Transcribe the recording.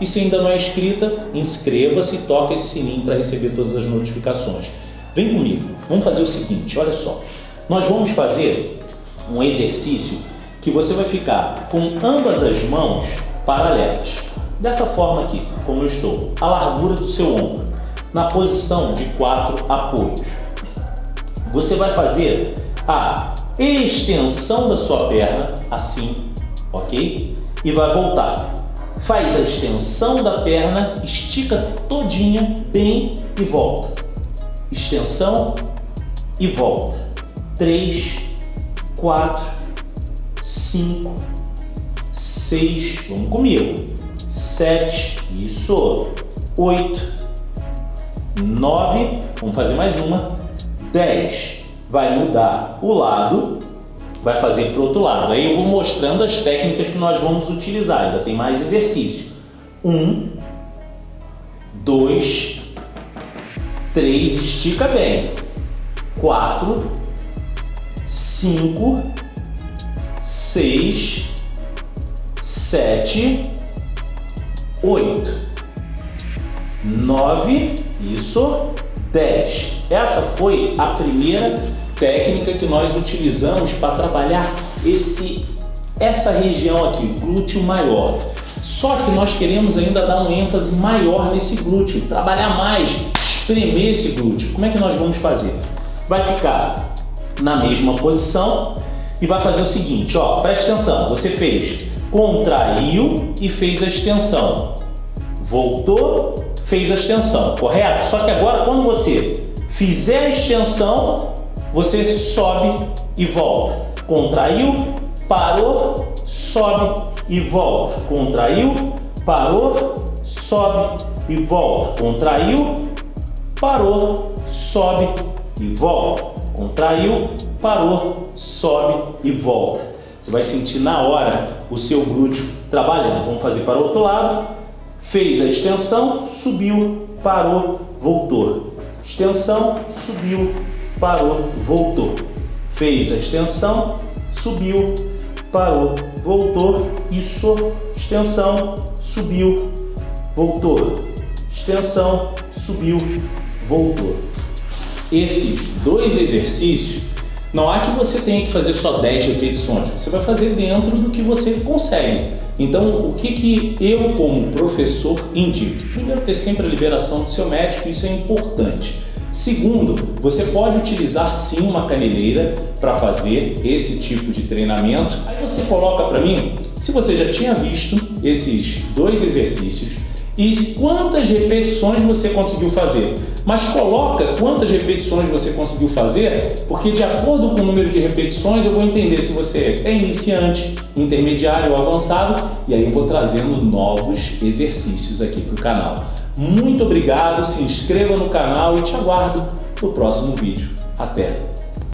E se ainda não é inscrita, inscreva-se e toque esse sininho para receber todas as notificações. Vem comigo, vamos fazer o seguinte, olha só. Nós vamos fazer um exercício que você vai ficar com ambas as mãos paralelas. Dessa forma aqui, como eu estou, a largura do seu ombro, na posição de quatro apoios. Você vai fazer a extensão da sua perna, assim, ok? E vai voltar faz a extensão da perna, estica todinha bem e volta. Extensão e volta. 3, 4, 5, 6, vamos comigo. 7, isso. 8, 9, vamos fazer mais uma. 10, vai mudar o lado vai fazer para o outro lado. Aí eu vou mostrando as técnicas que nós vamos utilizar, ainda tem mais exercício. Um, dois, três, estica bem. Quatro, cinco, seis, sete, oito, nove, isso, dez. Essa foi a primeira técnica que nós utilizamos para trabalhar esse, essa região aqui, glúteo maior. Só que nós queremos ainda dar um ênfase maior nesse glúteo, trabalhar mais, espremer esse glúteo. Como é que nós vamos fazer? Vai ficar na mesma posição e vai fazer o seguinte, ó, presta atenção, você fez, contraiu e fez a extensão, voltou, fez a extensão, correto? Só que agora quando você fizer a extensão, você sobe e volta. Contraiu, parou, sobe e volta. Contraiu, parou, sobe e volta. Contraiu, parou, sobe e volta. Contraiu, parou, sobe e volta. Você vai sentir na hora o seu glúteo trabalhando. Vamos fazer para o outro lado. Fez a extensão, subiu, parou, voltou. Extensão, subiu, parou, voltou. Fez a extensão, subiu, parou, voltou. Isso, extensão, subiu, voltou. Extensão, subiu, voltou. Esses dois exercícios, não há que você tenha que fazer só 10 repetições, você vai fazer dentro do que você consegue. Então, o que, que eu, como professor, indico? Primeiro, ter sempre a liberação do seu médico, isso é importante. Segundo, você pode utilizar sim uma caneleira para fazer esse tipo de treinamento. Aí você coloca para mim se você já tinha visto esses dois exercícios e quantas repetições você conseguiu fazer. Mas coloca quantas repetições você conseguiu fazer, porque de acordo com o número de repetições eu vou entender se você é iniciante, intermediário ou avançado e aí eu vou trazendo novos exercícios aqui para o canal. Muito obrigado, se inscreva no canal e te aguardo no próximo vídeo. Até!